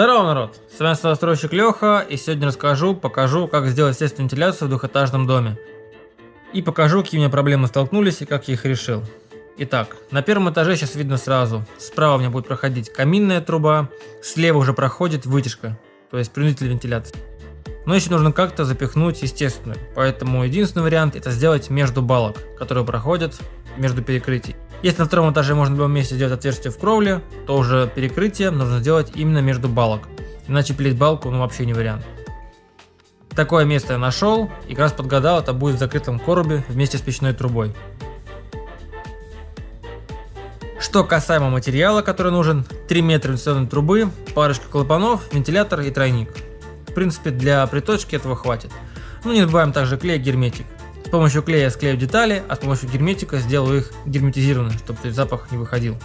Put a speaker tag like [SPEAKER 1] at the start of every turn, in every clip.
[SPEAKER 1] Здорово, народ! С вами стройщик Леха, и сегодня расскажу, покажу, как сделать естественную вентиляцию в двухэтажном доме. И покажу, какие у меня проблемы столкнулись и как я их решил. Итак, на первом этаже сейчас видно сразу. Справа у меня будет проходить каминная труба, слева уже проходит вытяжка, то есть принудитель вентиляции. Но еще нужно как-то запихнуть естественную, поэтому единственный вариант это сделать между балок, которые проходят между перекрытий. Если на втором этаже можно было вместе сделать отверстие в кровле, то уже перекрытие нужно сделать именно между балок. Иначе пилить балку ну вообще не вариант. Такое место я нашел и как раз подгадал, это будет в закрытом коробе вместе с печной трубой. Что касаемо материала, который нужен, 3 метра вентиляционной трубы, парочка клапанов, вентилятор и тройник. В принципе для приточки этого хватит. Ну не забываем также клей герметик. С помощью клея склею детали, а с помощью герметика сделаю их герметизированными, чтобы запах не выходил.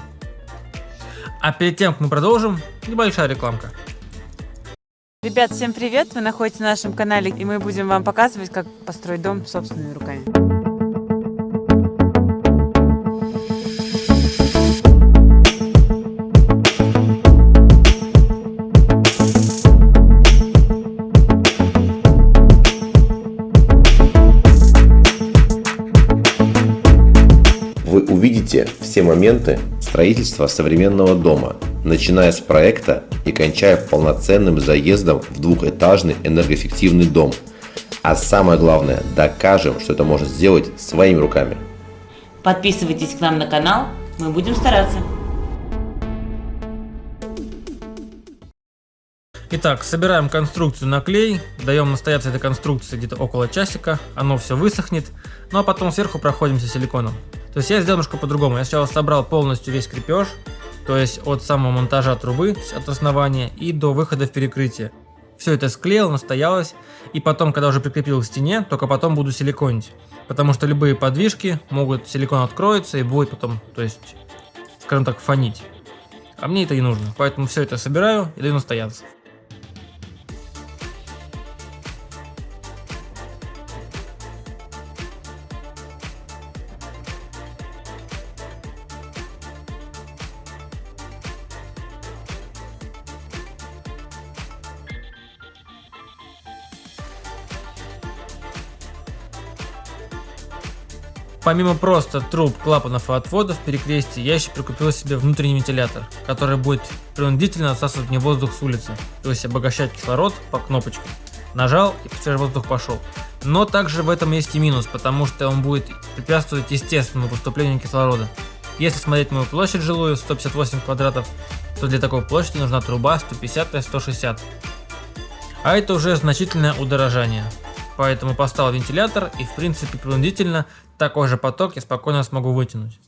[SPEAKER 1] А перед тем, как мы продолжим, небольшая рекламка.
[SPEAKER 2] Ребят, всем привет! Вы находитесь на нашем канале, и мы будем вам показывать, как построить дом собственными руками.
[SPEAKER 3] Все моменты строительства современного дома, начиная с проекта и кончая полноценным заездом в двухэтажный энергоэффективный дом. А самое главное, докажем, что это можно сделать своими руками.
[SPEAKER 2] Подписывайтесь к нам на канал, мы будем стараться.
[SPEAKER 1] Итак, собираем конструкцию на клей, даем настояться этой конструкции где-то около часика, оно все высохнет, ну а потом сверху проходимся силиконом. То есть я сделал немножко по-другому. Я сначала собрал полностью весь крепеж, то есть от самого монтажа трубы, от основания и до выхода в перекрытие. Все это склеил, настоялось, и потом, когда уже прикрепил к стене, только потом буду силиконить. Потому что любые подвижки могут, силикон откроется и будет потом, то есть, скажем так, фонить. А мне это не нужно, поэтому все это собираю и даю настояться. Помимо просто труб, клапанов и отводов перекрестий, я еще прикупил себе внутренний вентилятор, который будет принудительно отсасывать мне воздух с улицы, то есть обогащать кислород по кнопочке. Нажал и свежий воздух пошел. Но также в этом есть и минус, потому что он будет препятствовать естественному поступлению кислорода. Если смотреть мою площадь жилую, 158 квадратов, то для такой площади нужна труба 150-160. А это уже значительное удорожание. Поэтому поставил вентилятор и в принципе принудительно такой же поток я спокойно смогу вытянуть.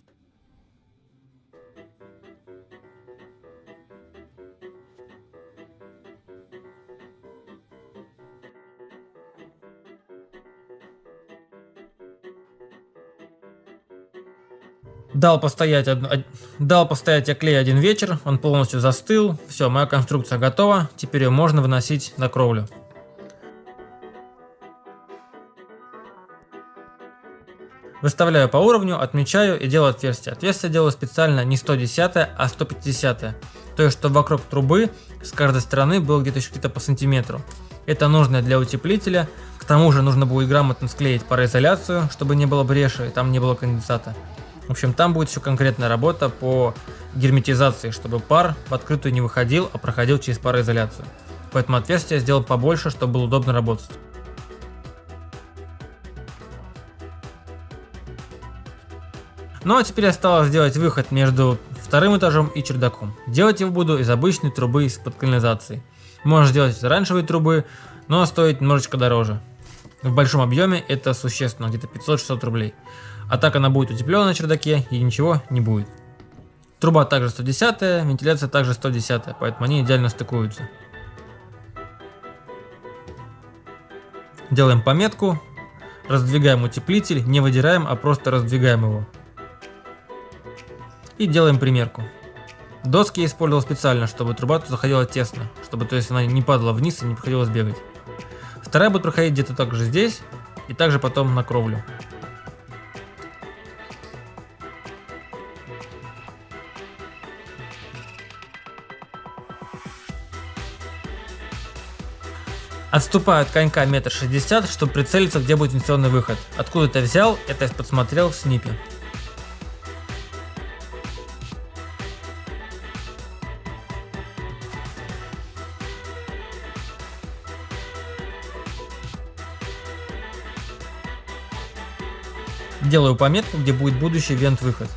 [SPEAKER 1] Дал постоять, дал постоять я клей один вечер, он полностью застыл, все, моя конструкция готова, теперь ее можно выносить на кровлю. Выставляю по уровню, отмечаю и делаю отверстие. Отверстие делаю специально не 110, а 150. То есть, чтобы вокруг трубы с каждой стороны было где-то еще где-то по сантиметру. Это нужно для утеплителя. К тому же нужно будет грамотно склеить пароизоляцию, чтобы не было бреши и там не было конденсата. В общем, там будет еще конкретная работа по герметизации, чтобы пар в открытую не выходил, а проходил через пароизоляцию. Поэтому отверстие сделал побольше, чтобы было удобно работать. Ну а теперь осталось сделать выход между вторым этажом и чердаком. Делать его буду из обычной трубы из-под канализации. Можно сделать из оранжевой трубы, но стоит немножечко дороже. В большом объеме это существенно, где-то 500-600 рублей. А так она будет утепленная на чердаке и ничего не будет. Труба также 110, вентиляция также 110, поэтому они идеально стыкуются. Делаем пометку, раздвигаем утеплитель, не выдираем, а просто раздвигаем его. И делаем примерку. Доски я использовал специально, чтобы труба тут заходила тесно, чтобы то есть она не падала вниз и не приходилось бегать. Вторая будет проходить где-то также здесь и также потом на кровлю. Отступаю от конька метр шестьдесят, чтобы прицелиться, где будет вентиляционный выход. Откуда это взял, это я подсмотрел в снипе. Делаю пометку, где будет будущий вент-выход.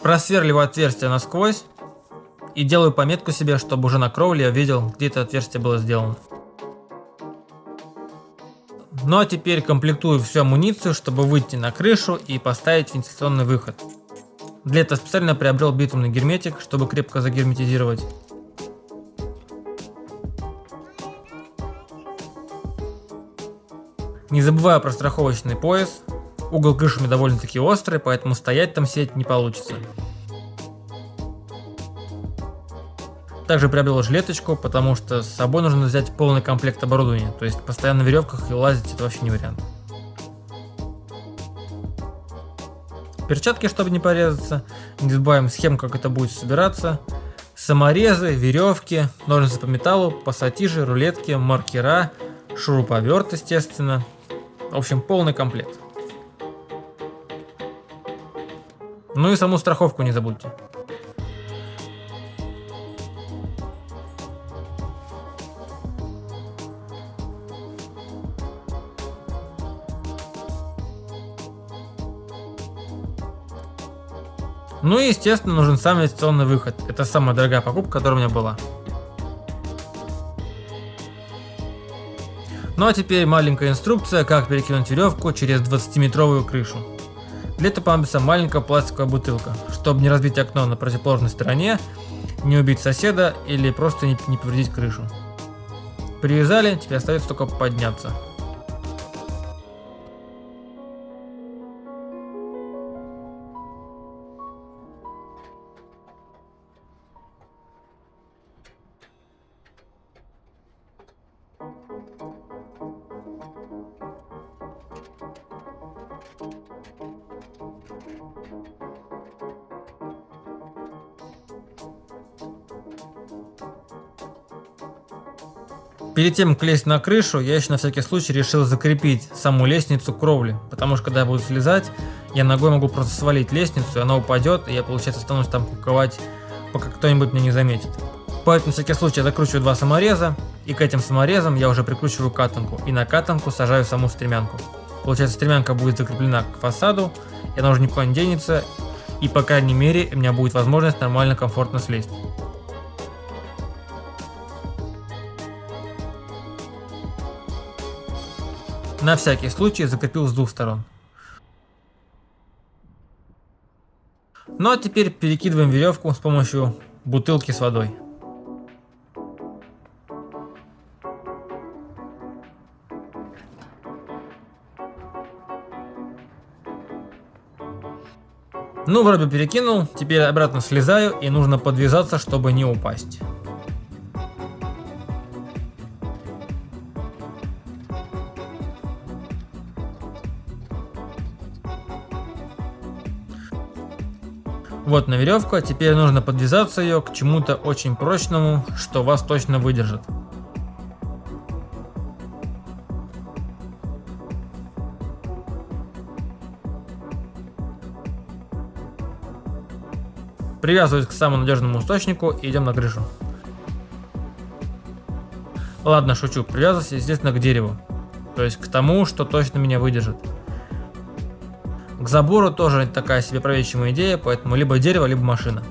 [SPEAKER 1] Просверливаю отверстие насквозь и делаю пометку себе, чтобы уже на кровле я видел, где это отверстие было сделано. Ну а теперь комплектую всю амуницию, чтобы выйти на крышу и поставить вентиляционный выход. Для этого специально приобрел битумный герметик, чтобы крепко загерметизировать. Не забываю про страховочный пояс. Угол меня довольно-таки острый, поэтому стоять там сеть не получится. Также приобрел жилеточку, потому что с собой нужно взять полный комплект оборудования, то есть постоянно на веревках и лазить это вообще не вариант. Перчатки, чтобы не порезаться. Не забываем схему, как это будет собираться. Саморезы, веревки, ножницы по металлу, пассатижи, рулетки, маркера, шуруповерт, естественно. В общем, полный комплект. Ну и саму страховку не забудьте. Ну и естественно нужен сам инвестиционный выход. Это самая дорогая покупка, которая у меня была. Ну а теперь маленькая инструкция, как перекинуть веревку через 20-метровую крышу. Для этого понадобится маленькая пластиковая бутылка, чтобы не разбить окно на противоположной стороне, не убить соседа или просто не, повредить крышу. Привязали, теперь остается только подняться. Перед тем, как лезть на крышу, я еще на всякий случай решил закрепить саму лестницу кровли, потому что когда я буду слезать, я ногой могу просто свалить лестницу, и она упадет, и я, получается, останусь там куковать, пока кто-нибудь меня не заметит. Поэтому, на всякий случай, я закручиваю два самореза, и к этим саморезам я уже прикручиваю катанку, и на катанку сажаю саму стремянку. Получается, стремянка будет закреплена к фасаду, и она уже никуда не денется, и по крайней мере у меня будет возможность нормально, комфортно слезть. На всякий случай закрепил с двух сторон. Ну а теперь перекидываем веревку с помощью бутылки с водой. Ну, вроде перекинул, теперь обратно слезаю и нужно подвязаться, чтобы не упасть. Вот на веревку, а теперь нужно подвязаться ее к чему-то очень прочному, что вас точно выдержит. Привязываюсь к самому надежному источнику и идем на крышу. Ладно, шучу, привязываюсь, естественно, к дереву. То есть к тому, что точно меня выдержит. К забору тоже такая себе правительная идея, поэтому либо дерево, либо машина.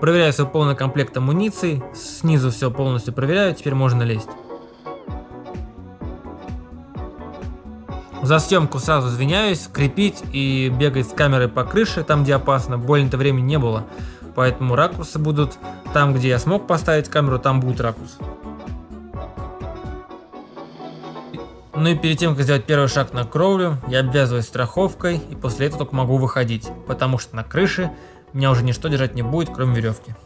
[SPEAKER 1] Проверяю свой полный комплект амуниции, снизу все полностью проверяю, теперь можно лезть. За съемку сразу извиняюсь, крепить и бегать с камерой по крыше, там где опасно, больно-то времени не было. Поэтому ракурсы будут там, где я смог поставить камеру, там будет ракурс. Ну и перед тем, как сделать первый шаг на кровлю, я обвязываюсь страховкой и после этого только могу выходить, потому что на крыше меня уже ничто держать не будет, кроме веревки.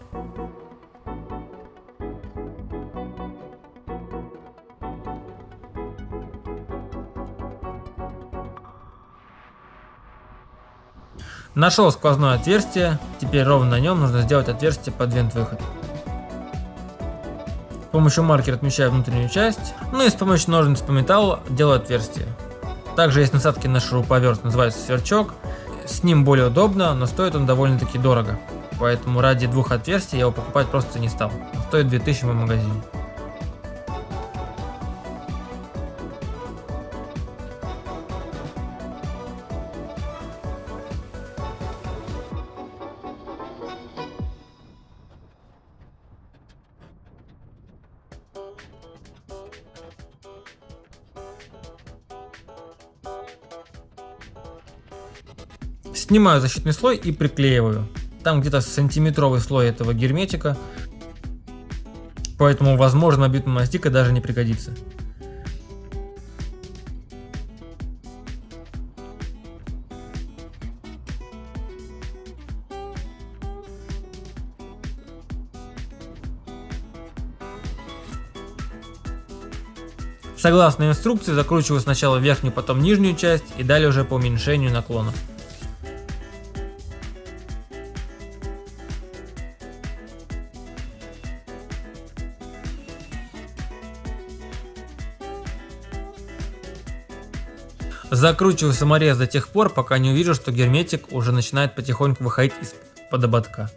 [SPEAKER 1] Нашел сквозное отверстие, теперь ровно на нем нужно сделать отверстие под вент-выход. С помощью маркера отмечаю внутреннюю часть, ну и с помощью ножниц по металлу делаю отверстие. Также есть насадки на шуруповерт, называется сверчок. С ним более удобно, но стоит он довольно-таки дорого. Поэтому ради двух отверстий я его покупать просто не стал. Он стоит 2000 в магазине. Снимаю защитный слой и приклеиваю. Там где-то сантиметровый слой этого герметика. Поэтому, возможно, битумная мастика даже не пригодится. Согласно инструкции, закручиваю сначала верхнюю, потом нижнюю часть и далее уже по уменьшению наклона. Закручиваю саморез до тех пор, пока не увижу, что герметик уже начинает потихоньку выходить из-под ободка.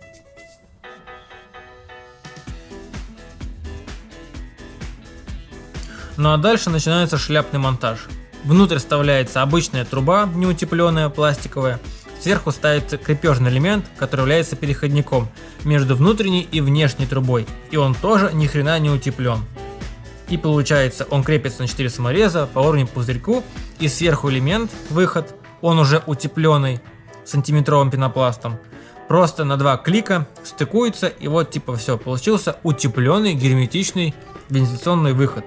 [SPEAKER 1] Ну а дальше начинается шляпный монтаж. Внутрь вставляется обычная труба, неутепленная, пластиковая. Сверху ставится крепежный элемент, который является переходником между внутренней и внешней трубой. И он тоже ни хрена не утеплен. И получается он крепится на 4 самореза по уровню пузырьку и сверху элемент, выход, он уже утепленный сантиметровым пенопластом. Просто на два клика стыкуется и вот типа все, получился утепленный герметичный вентиляционный выход.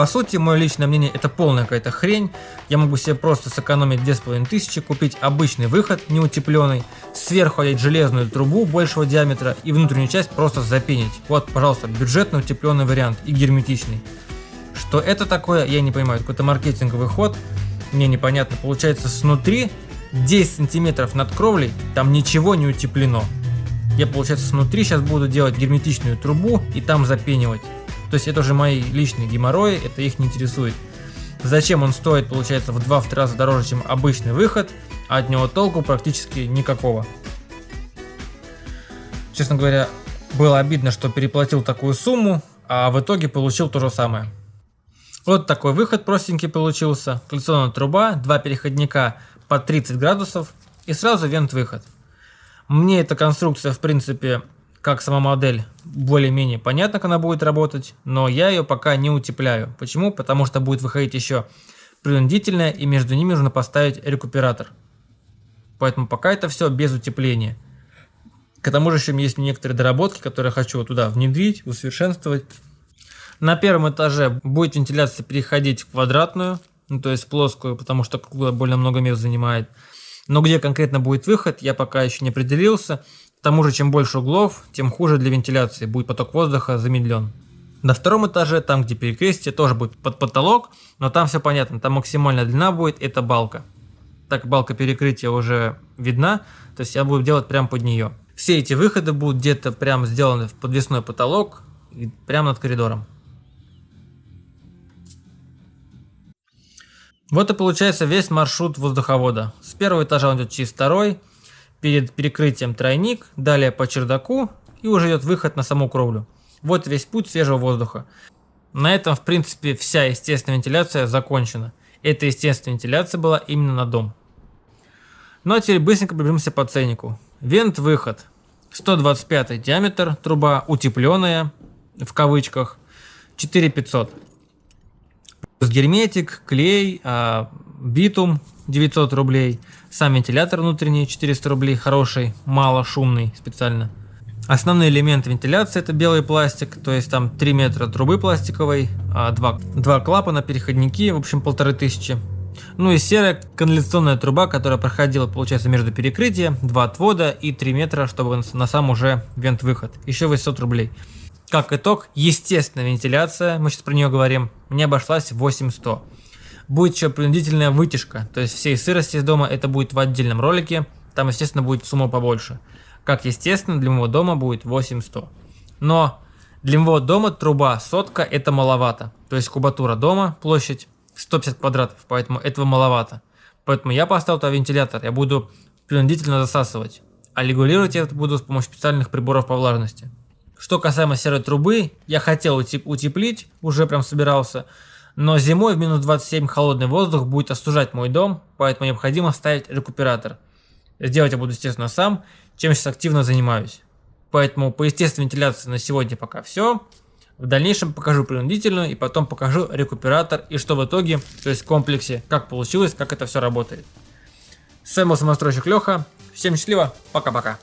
[SPEAKER 1] По сути, мое личное мнение, это полная какая-то хрень. Я могу себе просто сэкономить 2500, купить обычный выход, неутепленный, сверху одеть железную трубу большего диаметра и внутреннюю часть просто запенить. Вот, пожалуйста, бюджетно утепленный вариант и герметичный. Что это такое, я не понимаю, какой-то маркетинговый ход, мне непонятно. Получается, снутри 10 сантиметров над кровлей, там ничего не утеплено. Я, получается, снутри сейчас буду делать герметичную трубу и там запенивать. То есть это уже мои личные геморрои, это их не интересует. Зачем он стоит, получается, в 2-3 раза дороже, чем обычный выход, а от него толку практически никакого. Честно говоря, было обидно, что переплатил такую сумму, а в итоге получил то же самое. Вот такой выход простенький получился. Коллекционная труба, два переходника по 30 градусов и сразу вент-выход. Мне эта конструкция, в принципе, как сама модель более-менее понятно, как она будет работать, но я ее пока не утепляю. Почему? Потому что будет выходить еще принудительная и между ними нужно поставить рекуператор. Поэтому пока это все без утепления. К тому же еще есть некоторые доработки, которые хочу туда внедрить, усовершенствовать. На первом этаже будет вентиляция переходить в квадратную, ну, то есть плоскую, потому что круглая более много мест занимает. Но где конкретно будет выход, я пока еще не определился. К тому же, чем больше углов, тем хуже для вентиляции, будет поток воздуха замедлен. На втором этаже, там где перекрестие, тоже будет под потолок, но там все понятно, там максимальная длина будет, это балка. Так балка перекрытия уже видна, то есть я буду делать прямо под нее. Все эти выходы будут где-то прямо сделаны в подвесной потолок, прямо над коридором. Вот и получается весь маршрут воздуховода. С первого этажа он идет через второй, перед перекрытием тройник, далее по чердаку и уже идет выход на саму кровлю. Вот весь путь свежего воздуха. На этом, в принципе, вся естественная вентиляция закончена. Эта естественная вентиляция была именно на дом. Ну а теперь быстренько пробежимся по ценнику. Вент-выход. 125 диаметр, труба утепленная, в кавычках, 4500. Плюс герметик, клей, а, битум 900 рублей. Сам вентилятор внутренний 400 рублей, хороший, мало шумный специально. Основные элементы вентиляции это белый пластик, то есть там 3 метра трубы пластиковой, 2, а 2 клапана, переходники, в общем полторы тысячи. Ну и серая канализационная труба, которая проходила, получается, между перекрытия, 2 отвода и 3 метра, чтобы на сам уже вент-выход. Еще 800 рублей. Как итог, естественная вентиляция, мы сейчас про нее говорим, мне обошлась 8100. Будет еще принудительная вытяжка, то есть всей сырости из дома это будет в отдельном ролике, там, естественно, будет сумма побольше. Как естественно, для моего дома будет 8100. Но для моего дома труба сотка это маловато. То есть кубатура дома, площадь 150 квадратов, поэтому этого маловато. Поэтому я поставил туда вентилятор, я буду принудительно засасывать. А регулировать я это буду с помощью специальных приборов по влажности. Что касаемо серой трубы, я хотел утеплить, уже прям собирался. Но зимой в минус 27 холодный воздух будет остужать мой дом, поэтому необходимо ставить рекуператор. Сделать я буду, естественно, сам, чем сейчас активно занимаюсь. Поэтому по естественной вентиляции на сегодня пока все. В дальнейшем покажу принудительную и потом покажу рекуператор и что в итоге, то есть в комплексе, как получилось, как это все работает. С вами был самостройщик Леха. Всем счастливо, пока-пока.